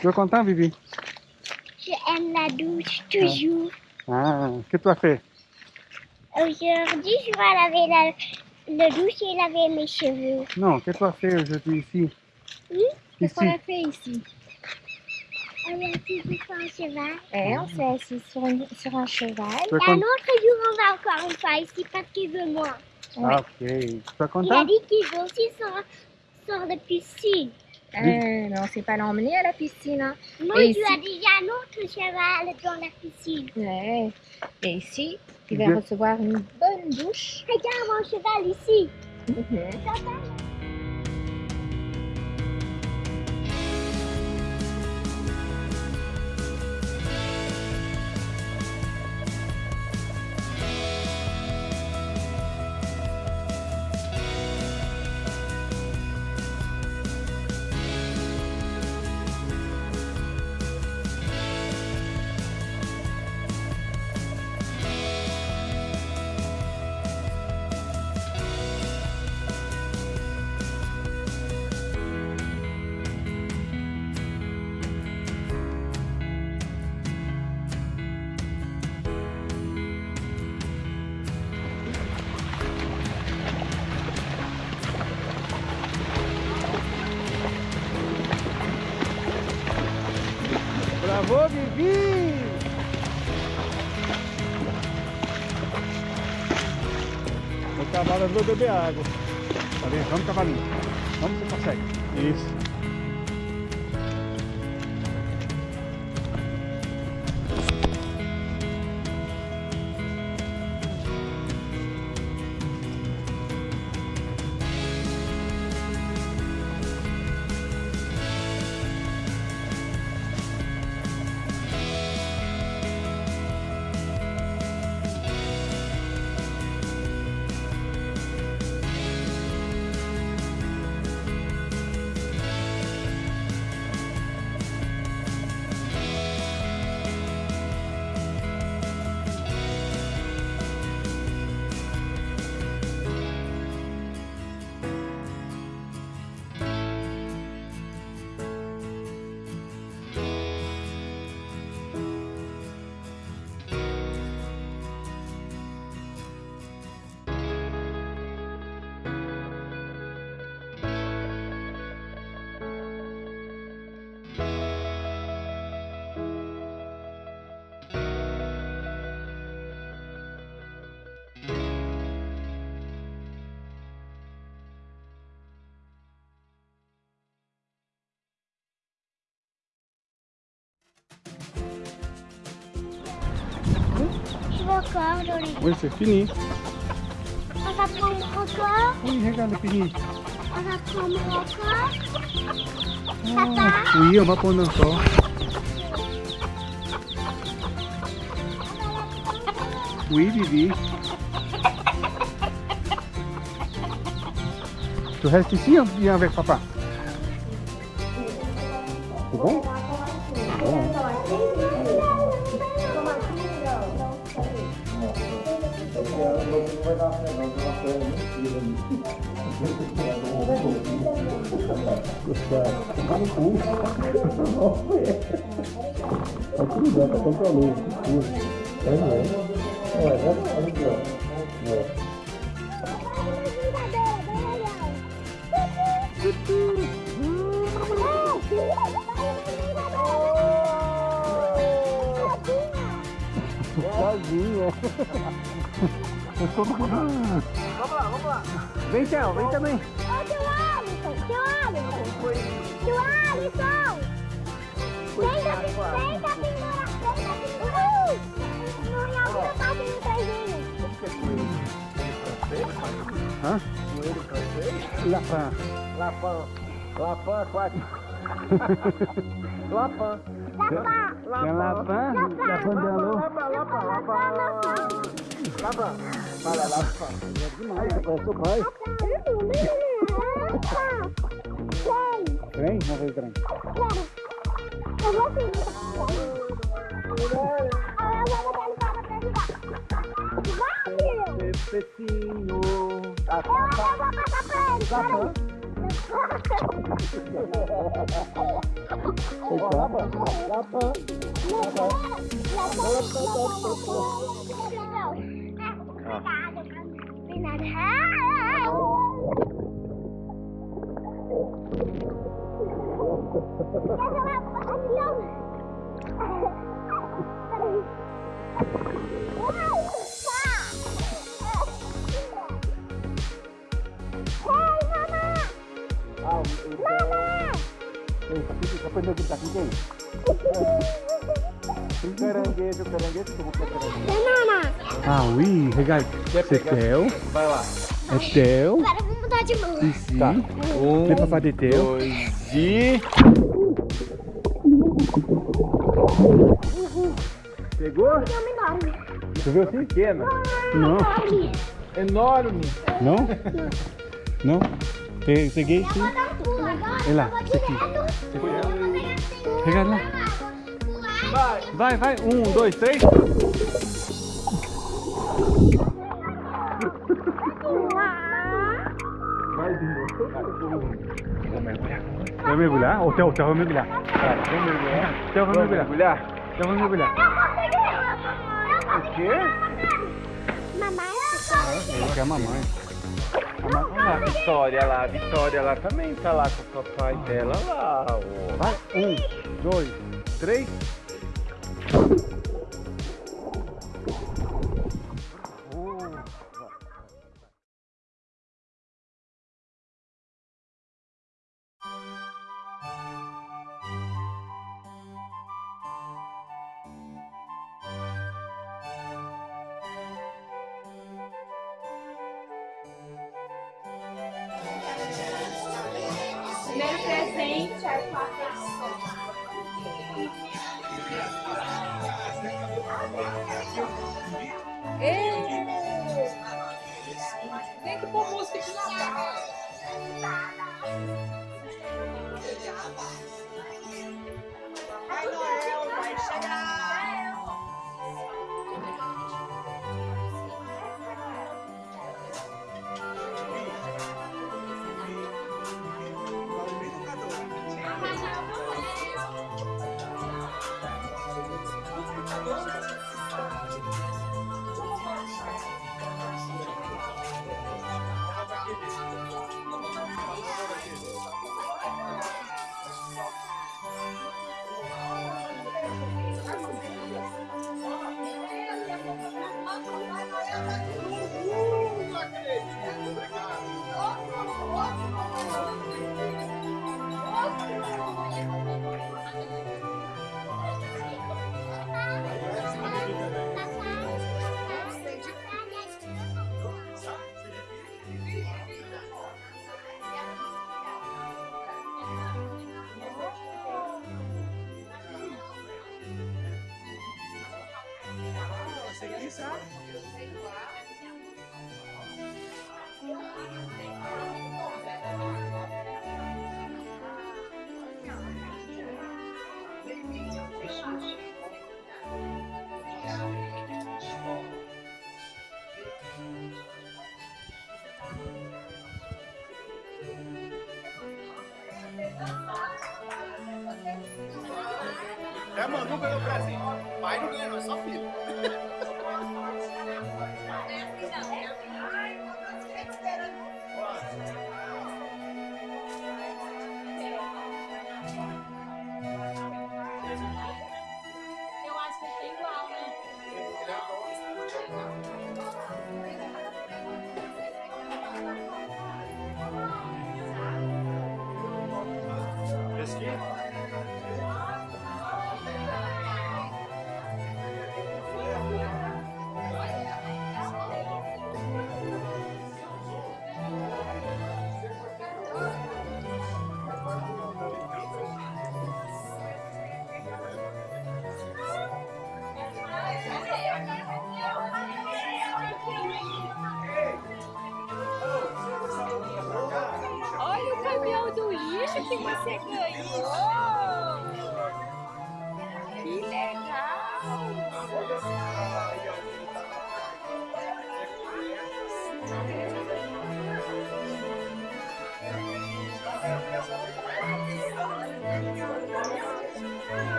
Tu es content, Vivi Je aime la douche toujours. Ah, que tu as fait? Aujourd'hui, je vais laver la, le douche et laver mes cheveux. Non, qu'est-ce que tu as fait aujourd'hui ici? Oui, Qu'est-ce Ici. qu'on a fait ici? On est assis sur un cheval. Eh, On s'est assis sur, une- sur un cheval. Et un con- autre jour, on va encore une fois ici parce qu'il veut moi. Ah, ok. Tu es Il a content? dit qu'il veut aussi sur, sur la piscine. Eh, mais on s'est pas l'emmener à la piscine. hein. Moi, Et je lui ici ai dit, il y a un autre cheval dans la piscine. Ouais. Et ici, tu vas recevoir une bonne douche. Regarde mon cheval ici. Bravo, Vivi O cavalo andou beber água. Tá vendo? Vamos, cavalinho. Vamos, você consegue. Isso. Oui, c'est fini. On va prendre encore. Oui, regarde, c'est fini. On va prendre encore. Ah, oui, on va prendre encore. Oui, Vivi. Tu restes ici ou viens avec papa C'est bon Aqui dá pra comprar luz. É, é. É, olha aqui, ó. É. Eu tô... Vamos lá, vamos lá. Vem, Théo, vem também. Ô, tio Alisson, tio Alisson. Tio Alisson. Vem da pendura, vem da pendura. Uhul. Não ia outra parte do traizinho. Hã? Coelho francês? Lapin. Lapin. Lapin aquático. Lapin. Tem Lapin, Lapin d'Anneau. Lapin, Lapin, Lapin. Lapin. Olha, Lapin. É demais, parece o pai. Trem? Vamos ver o trem. Eu vou seguir. Ah, eu vou ele para pra ajudar. Vai, filho. Pepecinho. Eu vou passar pra ele. Peraí. Lapa, lapa. à. Mama! Mama! Eh, kita kena kita kena. Caranguejo, caranguejo, como que é caranguejo? Ah, oui, regarde. C'est teu. Vai lá. É teu. Agora vamos mudar de mão. Ici. Tá. Um, Le papa de teu. dois e... Pegou? É um enorme. Tu viu assim? Pequena. Não. Enorme. Enorme. Não? Não? Pe- Peguei sim. Vou dar um pulo agora. Olha lá, eu vou esse aqui. direto. Regarde lá. Vai. Vai, vai. Um, dois, três. Mais um. Vai mergulhar? O Theo, o Theo vai mergulhar. Vai, vamos mergulhar. Theo vai Vamos mergulhar. mergulhar? Theo vai mergulhar. O quê? Mamãe, Eu quero a mamãe. Olha a Vitória lá, a Vitória lá também tá lá com o papai dela lá. ó. Vai. Um, dois, três. Primeiro presente é com a pessoa. Tem que pôr música de Natal. É, mano, não ganhou presente. Pai não ganha, não, é só filho. Esse aqui?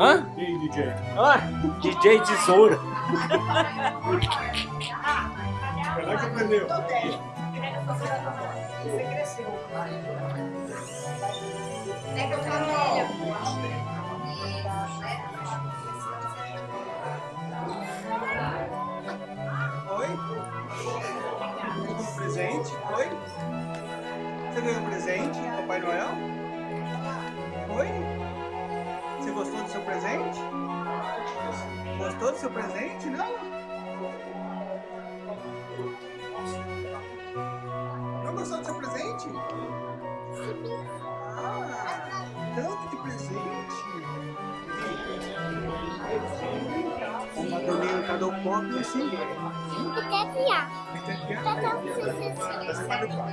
Hã? Aí, DJ? Ah, DJ Tesoura. Como é que aprendeu? Oi? Ganhou um presente? Oi? Você ganhou um presente, Papai Noel? Oi? Você gostou do seu presente? Gostou do seu presente? Não? Não gostou do seu presente? Ah, tanto de presente. Uma Madalena, cada um pop assim. E quer criar. Entendeu? Tata, você Você sabe qual?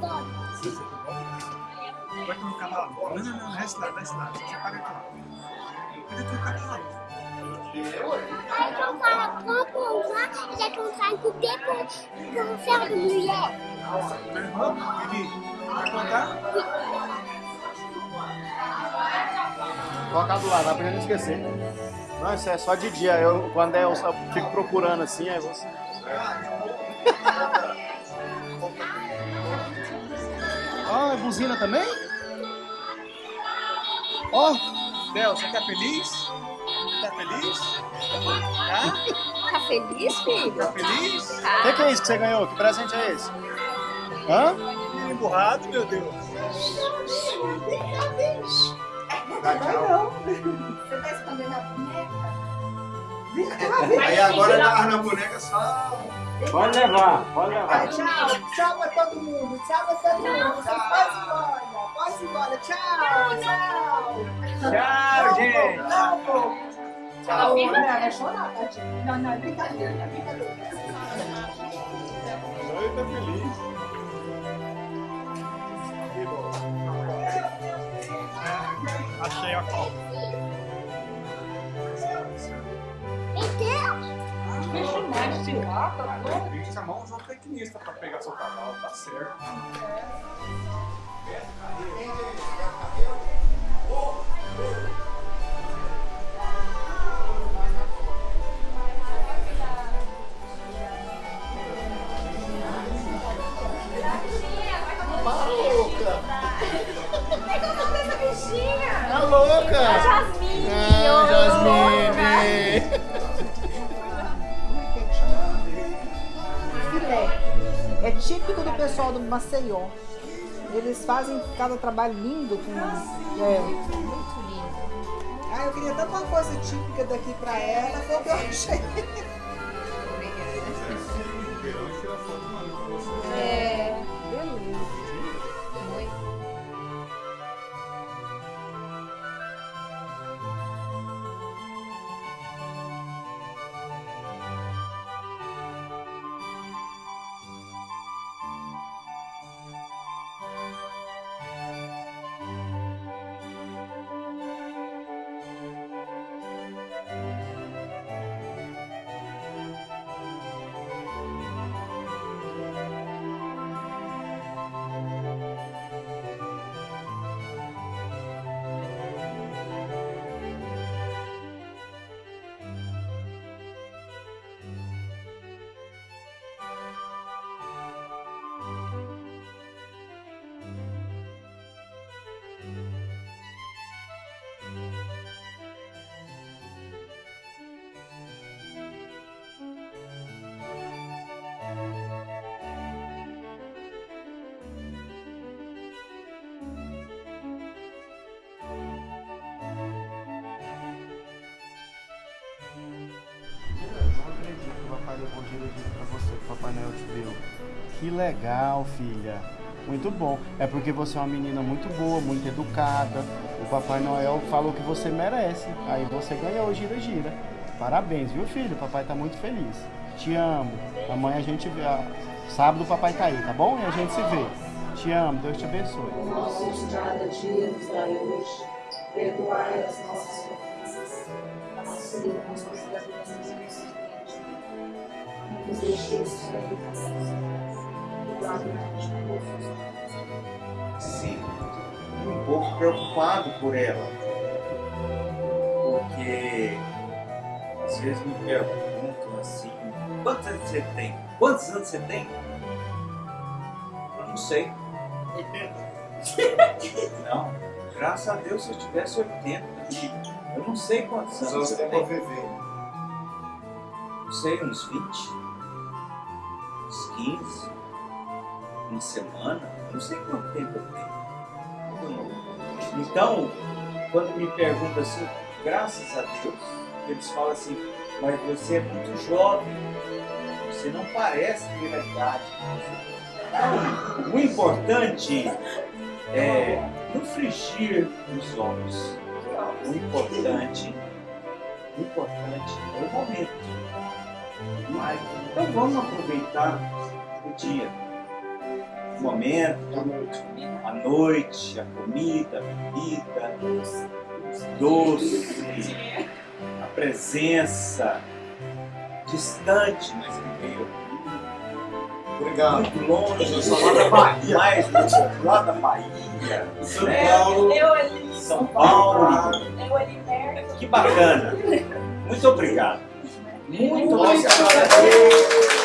Tata, Vai colocar lá. Não, não, não, resta lá, resta lá. Você paga aqui. Cadê teu cavalo? Eu falo, compro lá, já que eu trago com o tempo, com ferro de mulher. Meu irmão, Vivi, vai contar? Colocar do lado, dá pra gente esquecer. Não, isso é só de dia. Eu, quando é, eu só fico procurando assim, aí você. Ah, é buzina também? Ó, Del, você tá feliz? Tá feliz? Tá? Tá feliz, filho? Tá feliz? o que, que é isso que você ganhou? Que presente é esse? Hã? Menino emburrado, meu Deus. Você tá escondendo a boneca? Aí agora na, na boneca só. Pode levar, pode levar. Tchau, tchau pra todo mundo, tchau pra todo mundo. Você pode ir embora. Tchau, tchau. Tchau, gente. Não, pô. Tchau, mulher, vai chorar, tadinho. Não, não, é brincadeira, é brincadeira. Tá feliz. Bom. Achei a cola. Entendeu? Tem que chamar um zootecnista pra pegar seu cavalo, tá certo. Tá. É típico do pessoal do Maceió. Eles fazem cada trabalho lindo com. É. Muito lindo. Ah, eu queria tanto uma coisa típica daqui pra ela, foi o que eu achei. É. Beleza. Papai giro pra você, que Papai Noel te deu. Que legal, filha. Muito bom. É porque você é uma menina muito boa, muito educada. O Papai Noel falou que você merece. Aí você ganhou Gira Gira. Parabéns, viu, filho? O papai tá muito feliz. Te amo. Amanhã a gente vê. Sábado o papai tá aí, tá bom? E a gente se vê. Te amo. Deus te abençoe. Nossos cada dia nos dai hoje. Perdoai as nossas ofensas, assim como nós perdoamos Sim. Um pouco preocupado por ela. Porque às vezes me perguntam assim, quantos anos você tem? Quantos anos você tem? Eu não sei. Não, graças a Deus se eu tivesse 80. Eu não sei quantos anos eu tenho. Não sei, uns 20? Uns 15? Uma semana? Não sei quanto tempo eu tenho. Então, quando me perguntam assim, graças a Deus, eles falam assim, mas você é muito jovem, você não parece ter a idade. O importante é não frigir os olhos. O importante, o importante é o momento. Mas, então vamos aproveitar o dia, o momento, a noite, a comida, a bebida, os doces, a presença distante, mas que veio Obrigado. muito longe, Eu sou lá da Bahia. mais lá da Bahia, São né? Paulo. Eu ali, São Paulo. eu ali perto. Que bacana. Muito obrigado. Muito obrigado.